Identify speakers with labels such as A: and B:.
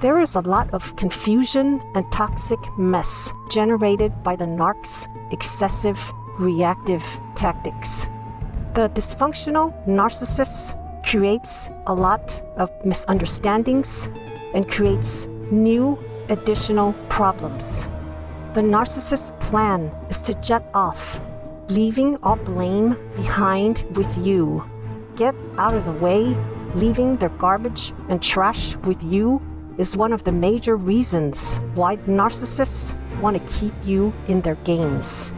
A: There is a lot of confusion and toxic mess generated by the narc's excessive reactive tactics. The dysfunctional narcissist creates a lot of misunderstandings and creates new additional problems. The narcissist's plan is to jet off, leaving all blame behind with you. Get out of the way, leaving their garbage and trash with you is one of the major reasons why narcissists want to keep you in their games.